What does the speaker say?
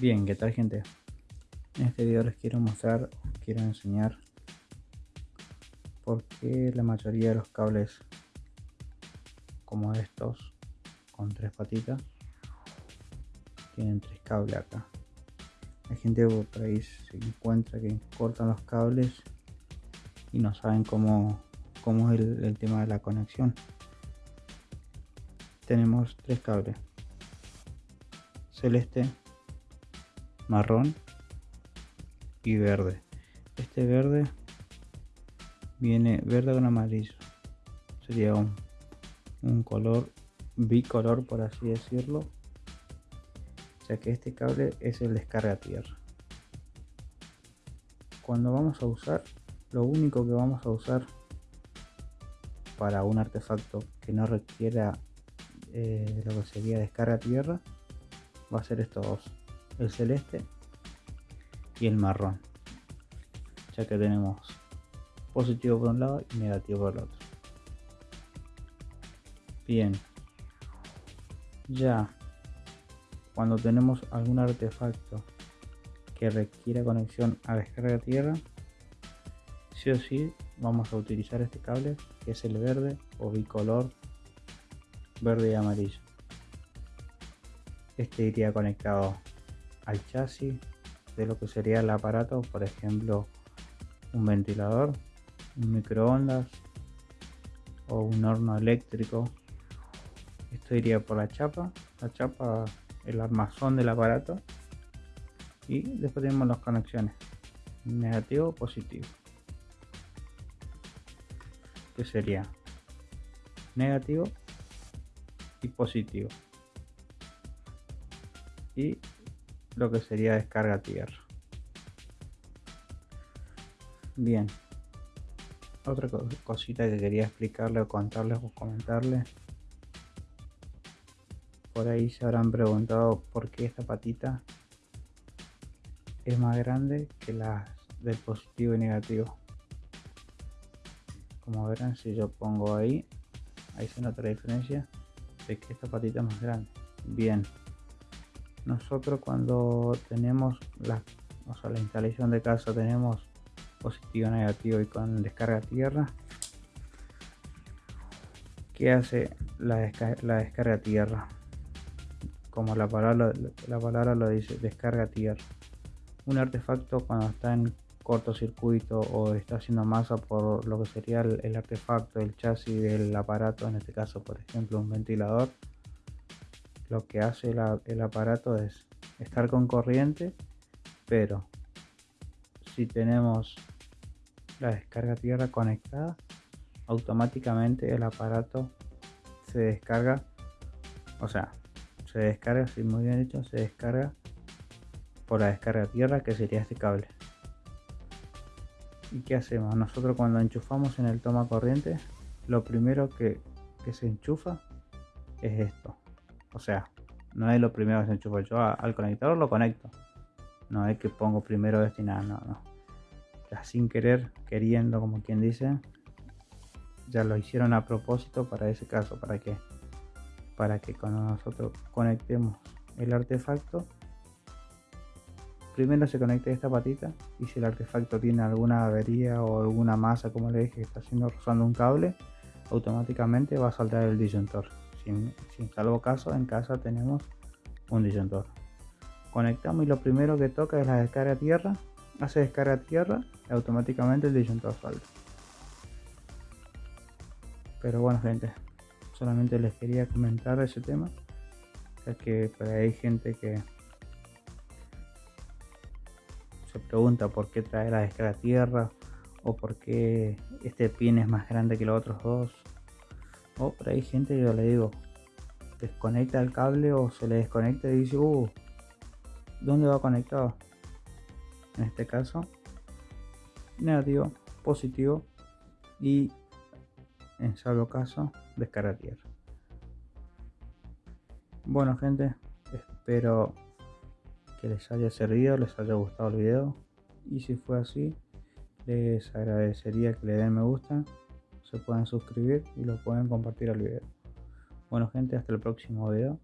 Bien, ¿qué tal gente? En este video les quiero mostrar, quiero enseñar por qué la mayoría de los cables como estos con tres patitas tienen tres cables acá. Hay gente por ahí se encuentra que cortan los cables y no saben cómo, cómo es el, el tema de la conexión. Tenemos tres cables celeste marrón y verde. Este verde viene verde con amarillo. Sería un, un color bicolor por así decirlo. Ya que este cable es el descarga tierra. Cuando vamos a usar lo único que vamos a usar para un artefacto que no requiera eh, lo que sería descarga tierra va a ser estos dos el celeste y el marrón. Ya que tenemos positivo por un lado y negativo por el otro. Bien. Ya. Cuando tenemos algún artefacto que requiera conexión a descarga tierra sí o sí vamos a utilizar este cable que es el verde o bicolor verde y amarillo. Este iría conectado al chasis de lo que sería el aparato, por ejemplo un ventilador, un microondas o un horno eléctrico. Esto iría por la chapa, la chapa, el armazón del aparato. Y después tenemos las conexiones negativo positivo que sería negativo y positivo. Y lo que sería descarga tierra. Bien, otra cosita que quería explicarle o contarles o comentarles. Por ahí se habrán preguntado por qué esta patita es más grande que las del positivo y negativo. Como verán, si yo pongo ahí, ahí se nota la diferencia de que esta patita es más grande. Bien, nosotros cuando tenemos la, la instalación de casa tenemos positivo negativo y con descarga tierra ¿qué hace la, descarga, la descarga tierra? como la palabra, la palabra lo dice descarga tierra un artefacto cuando está en cortocircuito o está haciendo masa por lo que sería el, el artefacto, el chasis del aparato, en este caso por ejemplo un ventilador, lo que hace el aparato es estar con corriente pero si tenemos la descarga tierra conectada automáticamente el aparato se descarga o sea se descarga si muy bien hecho se descarga por la descarga tierra que sería este cable. Y qué hacemos nosotros cuando enchufamos en el toma corriente lo primero que, que se enchufa es esto o sea, no es lo primero que se enchufa. Yo al conectador lo conecto. No es que pongo primero nada, no, no. Ya sin querer, queriendo, como quien dice, ya lo hicieron a propósito para ese caso. ¿Para que Para que cuando nosotros conectemos el artefacto, primero se conecte esta patita y si el artefacto tiene alguna avería o alguna masa, como le dije, que está haciendo rozando un cable, automáticamente va a saltar el disyuntor sin, salvo caso en casa tenemos un disyuntor. Conectamos y lo primero que toca es la descarga tierra. Hace descarga tierra y automáticamente el disyuntor salta pero bueno gente solamente les quería comentar ese tema ya que hay gente que se pregunta por qué trae la descarga tierra o por qué este pin es más grande que los otros dos o por ahí gente yo le digo desconecta el cable o se le desconecta y dice uh dónde va conectado en este caso negativo positivo y en salvo caso descarga tierra. Bueno gente espero que les haya servido les haya gustado el video. Y si fue así les agradecería que le den me gusta se pueden suscribir y lo pueden compartir al video. Bueno gente, hasta el próximo video.